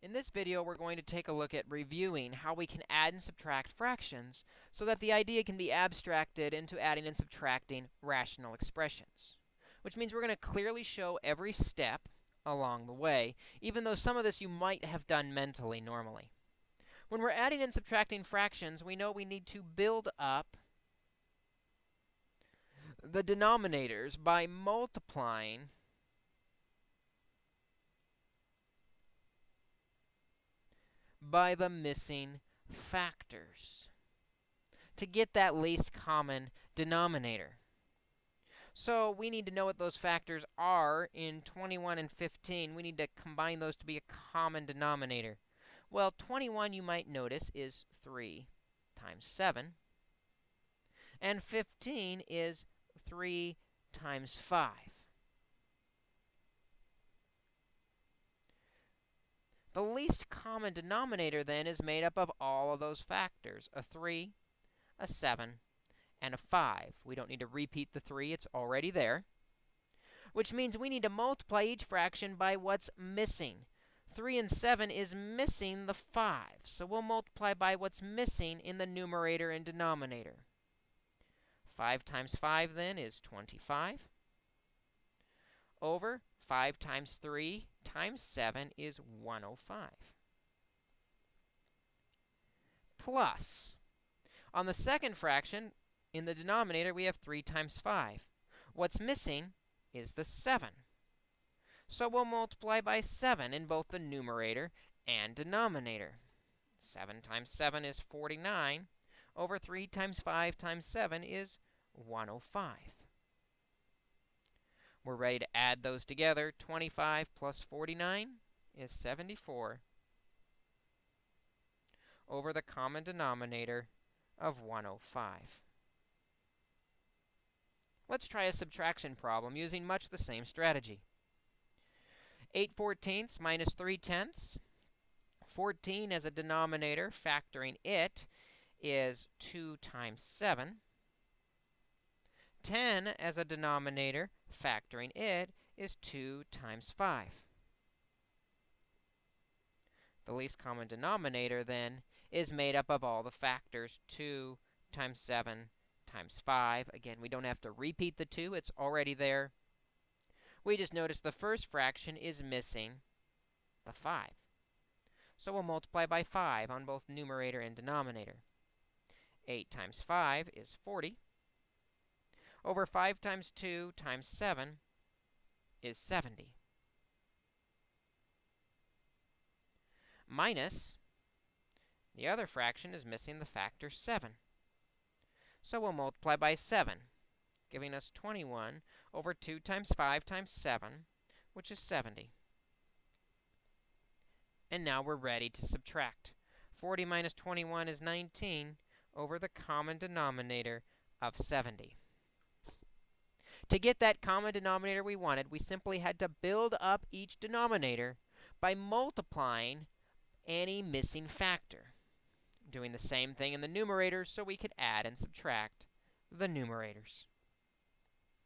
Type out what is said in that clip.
In this video, we're going to take a look at reviewing how we can add and subtract fractions so that the idea can be abstracted into adding and subtracting rational expressions, which means we're going to clearly show every step along the way, even though some of this you might have done mentally normally. When we're adding and subtracting fractions, we know we need to build up the denominators by multiplying by the missing factors to get that least common denominator. So we need to know what those factors are in 21 and 15. We need to combine those to be a common denominator. Well, 21, you might notice, is 3 times 7. And 15 is 3 times 5. The least common denominator, then, is made up of all of those factors, a 3, a 7, and a 5. We don't need to repeat the 3. It's already there, which means we need to multiply each fraction by what's missing. 3 and 7 is missing the 5, so we'll multiply by what's missing in the numerator and denominator. 5 times 5, then, is 25 over 5 times 3 times 7 is 105. Plus, on the second fraction, in the denominator, we have 3 times 5. What's missing is the 7. So we'll multiply by 7 in both the numerator and denominator. 7 times 7 is 49 over 3 times 5 times 7 is 105. We're ready to add those together. 25 plus 49 is 74 over the common denominator of 105. Let's try a subtraction problem using much the same strategy. 8 fourteenths minus 3 tenths. 14 as a denominator, factoring it, is 2 times 7. 10 as a denominator, factoring it, is 2 times 5. The least common denominator, then, is made up of all the factors 2 times 7 times 5. Again, we don't have to repeat the 2. It's already there. We just notice the first fraction is missing the 5. So we'll multiply by 5 on both numerator and denominator. 8 times 5 is 40 over 5 times 2 times 7 is 70. Minus, the other fraction is missing the factor 7. So we'll multiply by 7, giving us 21 over 2 times 5 times 7, which is 70. And now we're ready to subtract. 40 minus 21 is 19 over the common denominator of 70. To get that common denominator we wanted, we simply had to build up each denominator by multiplying any missing factor. Doing the same thing in the numerators so we could add and subtract the numerators.